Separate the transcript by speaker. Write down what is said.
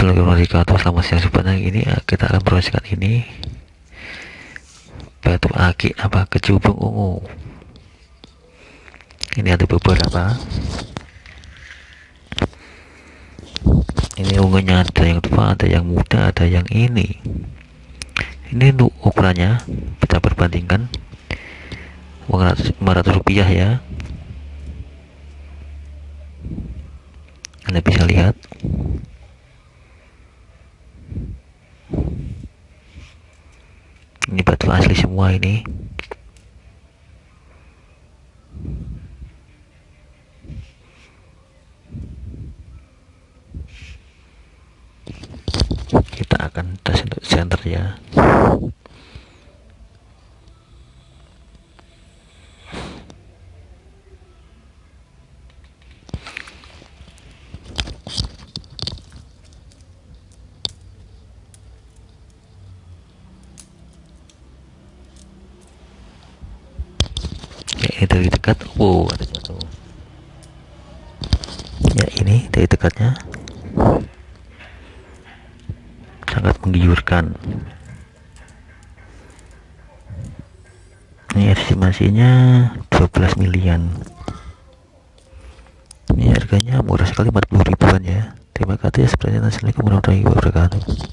Speaker 1: Assalamualaikum warahmatullahi wabarakatuh Selamat siang sebenarnya ini eh, kita akan promosikan ini. Batu aki apa kecubung ungu? Ini ada beberapa. Ini ungunya ada yang tua ada yang muda ada yang ini. Ini untuk ukurannya kita perbandingkan. uang 500 rupiah ya. Anda bisa lihat ini batu asli semua ini. Kita akan tes untuk center ya ya dari dekat. Wow ada jatuh ya ini dari dekatnya. Sangat menggiurkan. Ini estimasinya 12 milian. Ini harganya murah sekali 40 ribuan ya. Terima kasih ya sebenarnya assalamualaikum warahmatullahi wabarakatuh